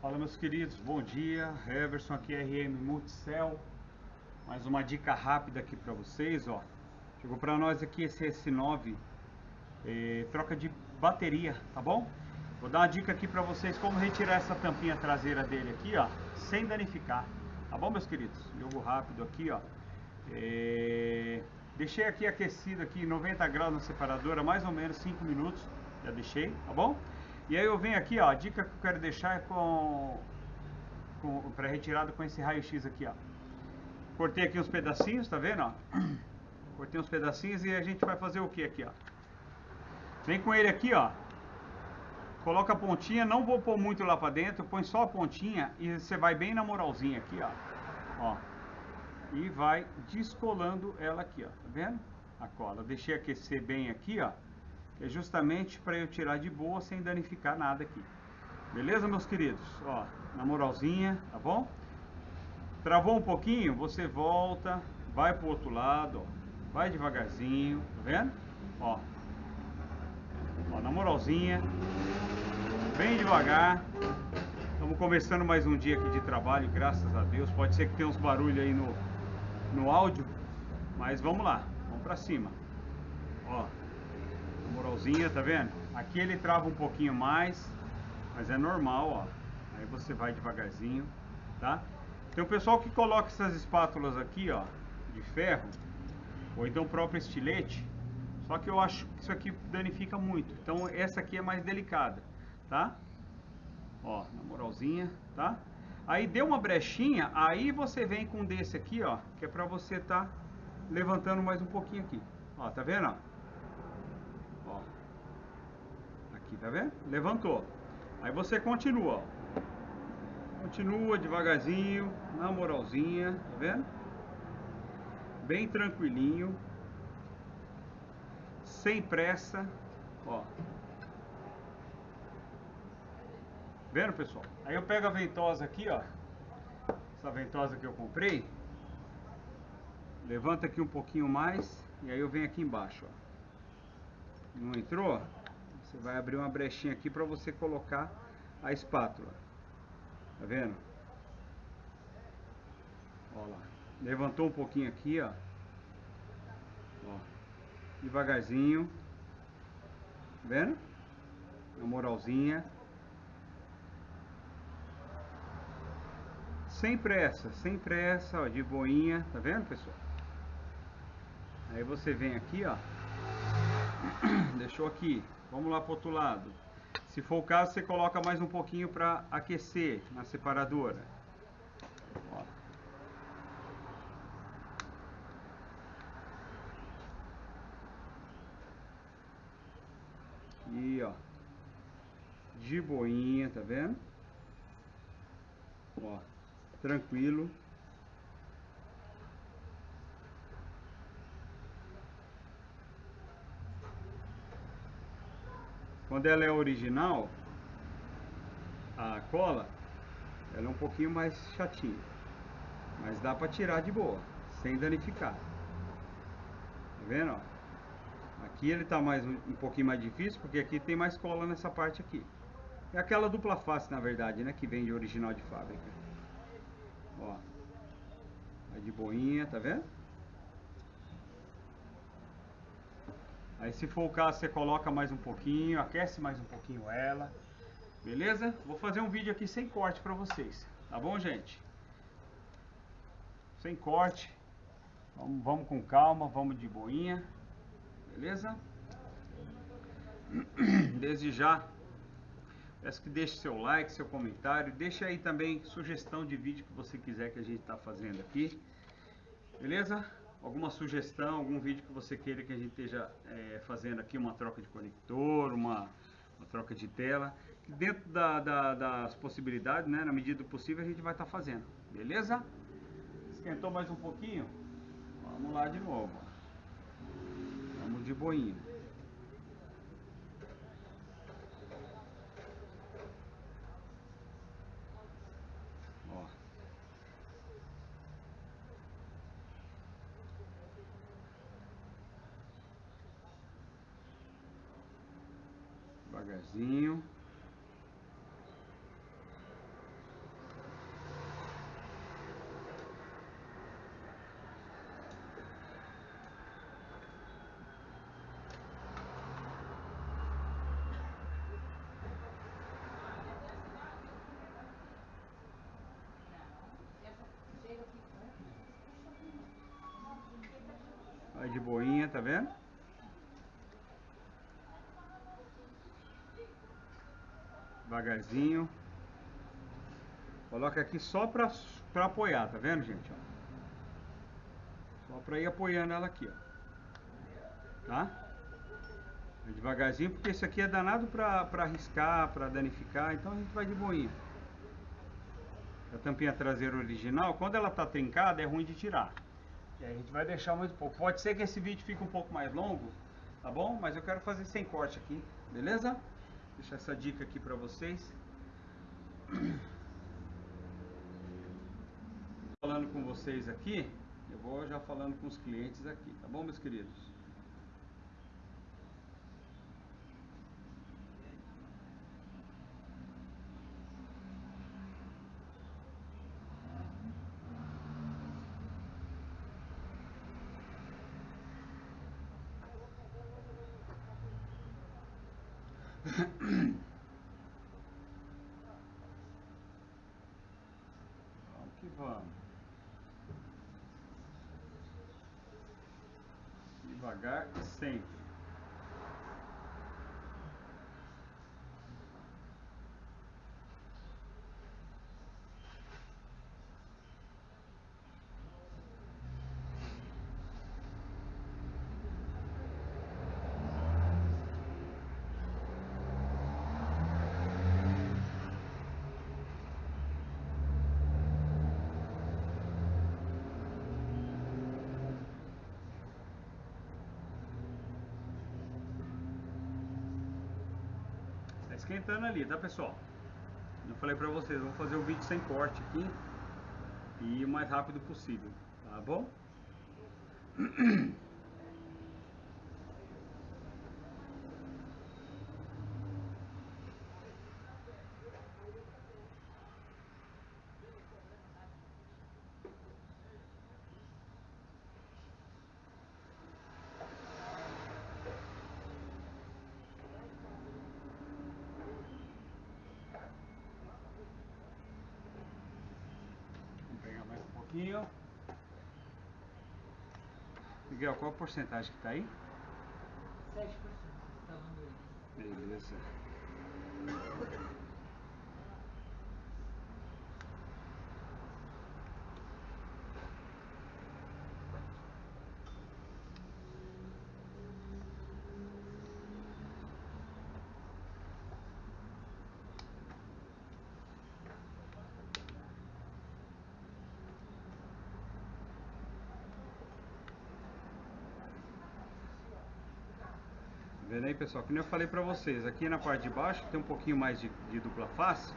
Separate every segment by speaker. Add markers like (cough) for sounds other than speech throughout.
Speaker 1: Fala meus queridos, bom dia. Everson aqui RM Multicell. Mais uma dica rápida aqui para vocês, ó. Chegou para nós aqui esse S9 eh, troca de bateria, tá bom? Vou dar uma dica aqui para vocês como retirar essa tampinha traseira dele aqui, ó, sem danificar. Tá bom, meus queridos? Jogo rápido aqui, ó. Eh, deixei aqui aquecido aqui 90 graus na separadora, mais ou menos 5 minutos. Já deixei, tá bom? E aí eu venho aqui, ó, a dica que eu quero deixar é com, com para retirada com esse raio-x aqui, ó. Cortei aqui uns pedacinhos, tá vendo, ó? (clears throat) Cortei uns pedacinhos e a gente vai fazer o que aqui, ó? Vem com ele aqui, ó. Coloca a pontinha, não vou pôr muito lá pra dentro, põe só a pontinha e você vai bem na moralzinha aqui, ó. Ó. E vai descolando ela aqui, ó. Tá vendo? A cola. Deixei aquecer bem aqui, ó é justamente para eu tirar de boa sem danificar nada aqui. Beleza, meus queridos? Ó, na moralzinha, tá bom? Travou um pouquinho, você volta, vai pro outro lado, ó, vai devagarzinho, tá vendo? Ó, ó, na moralzinha, bem devagar. Estamos começando mais um dia aqui de trabalho, graças a Deus. Pode ser que tenha uns barulhos aí no, no áudio, mas vamos lá, vamos para cima. Ó, moralzinha, tá vendo? Aqui ele trava um pouquinho mais, mas é normal, ó. Aí você vai devagarzinho, tá? Tem o pessoal que coloca essas espátulas aqui, ó, de ferro, ou então o próprio estilete, só que eu acho que isso aqui danifica muito. Então essa aqui é mais delicada, tá? Ó, na moralzinha, tá? Aí deu uma brechinha, aí você vem com desse aqui, ó, que é pra você tá levantando mais um pouquinho aqui. Ó, tá vendo, ó? Aqui, tá vendo? Levantou. Aí você continua, ó. Continua devagarzinho, na moralzinha, tá vendo? Bem tranquilinho. Sem pressa, ó. Vendo, pessoal? Aí eu pego a ventosa aqui, ó. Essa ventosa que eu comprei. Levanta aqui um pouquinho mais e aí eu venho aqui embaixo, ó não entrou, você vai abrir uma brechinha aqui para você colocar a espátula. Tá vendo? Ó lá. Levantou um pouquinho aqui, ó. Ó. Devagarzinho. Tá vendo? Na moralzinha. Sem pressa, sem pressa, ó, de boinha, tá vendo, pessoal? Aí você vem aqui, ó. (coughs) Deixou aqui. Vamos lá para o outro lado. Se for o caso, você coloca mais um pouquinho para aquecer na separadora. Ó. Aqui, ó. De boinha, tá vendo? Ó, tranquilo. Quando ela é original, a cola, ela é um pouquinho mais chatinha. Mas dá para tirar de boa, sem danificar. Tá vendo? Aqui ele tá mais um pouquinho mais difícil, porque aqui tem mais cola nessa parte aqui. É aquela dupla face, na verdade, né? Que vem de original de fábrica. Ó. Vai de boinha, tá vendo? Aí se for o caso, você coloca mais um pouquinho, aquece mais um pouquinho ela. Beleza? Vou fazer um vídeo aqui sem corte para vocês. Tá bom, gente? Sem corte. Vamos, vamos com calma, vamos de boinha. Beleza? (clears throat) Desde já, peço que deixe seu like, seu comentário. Deixe aí também sugestão de vídeo que você quiser que a gente está fazendo aqui. Beleza? Alguma sugestão, algum vídeo que você queira que a gente esteja é, fazendo aqui, uma troca de conector, uma, uma troca de tela. Dentro da, da, das possibilidades, né, na medida do possível, a gente vai estar tá fazendo. Beleza? Esquentou mais um pouquinho? Vamos lá de novo. Vamos de boinha. devagarzinho. Aí de boinha, tá vendo? Devagarzinho. Coloca aqui só pra, pra apoiar, tá vendo, gente? Só pra ir apoiando ela aqui, ó. Tá? Vai devagarzinho, porque isso aqui é danado pra, pra riscar, pra danificar, então a gente vai de boinha. A tampinha traseira original, quando ela tá trincada, é ruim de tirar. E aí a gente vai deixar um pouco. Pode ser que esse vídeo fique um pouco mais longo, tá bom? Mas eu quero fazer sem corte aqui, beleza? Deixar essa dica aqui pra vocês. Falando com vocês aqui, eu vou já falando com os clientes aqui, tá bom, meus queridos? Vamos que vamos. Devagar e sempre. Tá esquentando ali, tá pessoal? Eu falei pra vocês, vou fazer o vídeo sem corte aqui e o mais rápido possível, tá bom? (clears throat) Vamos pegar mais um pouquinho. Miguel, qual a porcentagem que tá aí?
Speaker 2: 7%, falando aí.
Speaker 1: Beleza. Vendo aí pessoal, que nem eu falei pra vocês, aqui na parte de baixo tem um pouquinho mais de, de dupla face.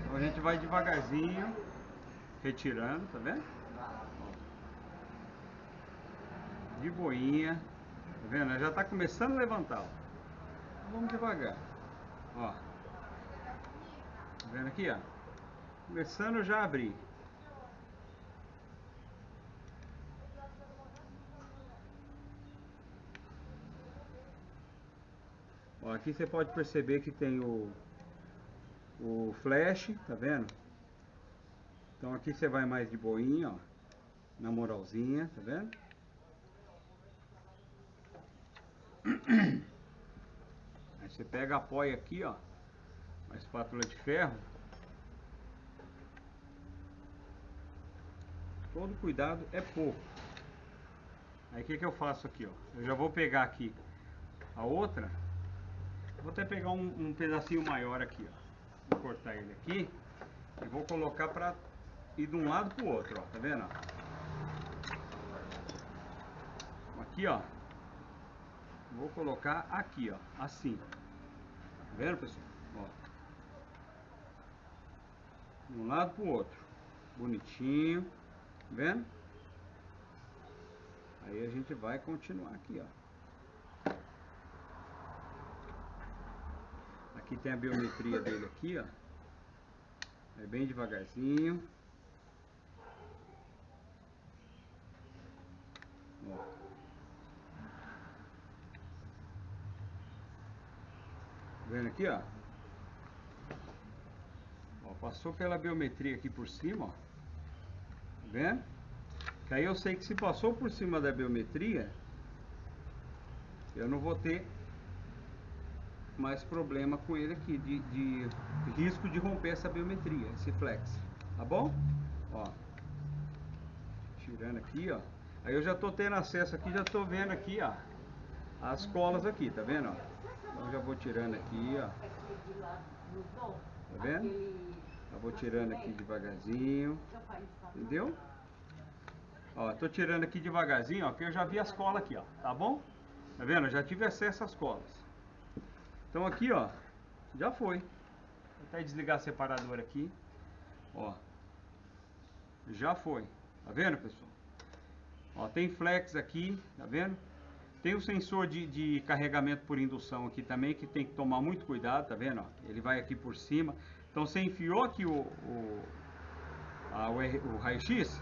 Speaker 1: Então a gente vai devagarzinho, retirando, tá vendo? De boinha, tá vendo? Já tá começando a levantar, ó. Então vamos devagar, ó. Tá vendo aqui, ó? Começando já a abrir. Aqui você pode perceber que tem o, o flash, tá vendo? Então aqui você vai mais de boinha, ó, na moralzinha, tá vendo? (clears throat) Aí você pega, apoia aqui, ó, a espátula de ferro. Todo cuidado é pouco. Aí o que, que eu faço aqui, ó? Eu já vou pegar aqui a outra. Vou até pegar um, um pedacinho maior aqui, ó. Vou cortar ele aqui e vou colocar pra ir de um lado pro outro, ó. Tá vendo? Aqui, ó. Vou colocar aqui, ó. Assim. Tá vendo, pessoal? Ó. De um lado pro outro. Bonitinho. Tá vendo? Aí a gente vai continuar aqui, ó. Aqui tem a biometria dele aqui, ó. É bem devagarzinho. Ó. Vendo aqui, ó. Ó, passou pela biometria aqui por cima, ó. Tá vendo? Que aí eu sei que se passou por cima da biometria, eu não vou ter mais problema com ele aqui, de, de risco de romper essa biometria, esse flex, tá bom? Ó, tirando aqui, ó. Aí eu já tô tendo acesso aqui, já tô vendo aqui, ó, as colas aqui, tá vendo, ó? Então eu já vou tirando aqui, ó. Tá vendo? Eu vou tirando aqui devagarzinho, entendeu? Ó, tô tirando aqui devagarzinho, ó, que eu já vi as colas aqui, ó, tá bom? Tá vendo? Eu já tive acesso às colas. Então aqui, ó, já foi. Vou até desligar a separadora aqui. Ó, já foi. Tá vendo, pessoal? Ó, tem flex aqui, tá vendo? Tem o sensor de, de carregamento por indução aqui também, que tem que tomar muito cuidado, tá vendo? Ó, ele vai aqui por cima. Então você enfiou aqui o, o, o, o raio-x,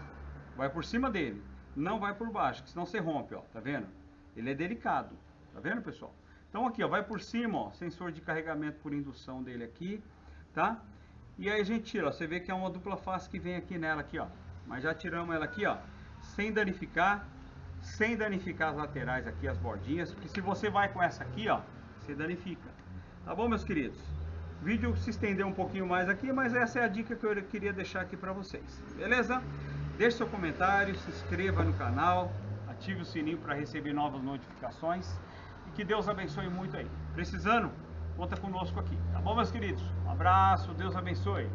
Speaker 1: vai por cima dele. Não vai por baixo, senão você rompe, ó, tá vendo? Ele é delicado, tá vendo, pessoal? Então aqui, ó, vai por cima, ó, sensor de carregamento por indução dele aqui, tá? E aí a gente tira, ó, você vê que é uma dupla face que vem aqui nela aqui, ó. Mas já tiramos ela aqui, ó, sem danificar, sem danificar as laterais aqui, as bordinhas, porque se você vai com essa aqui, ó, você danifica. Tá bom, meus queridos? O vídeo se estendeu um pouquinho mais aqui, mas essa é a dica que eu queria deixar aqui para vocês. Beleza? Deixe seu comentário, se inscreva no canal, ative o sininho para receber novas notificações e que Deus abençoe muito aí. Precisando, conta conosco aqui. Tá bom, meus queridos? Um abraço, Deus abençoe.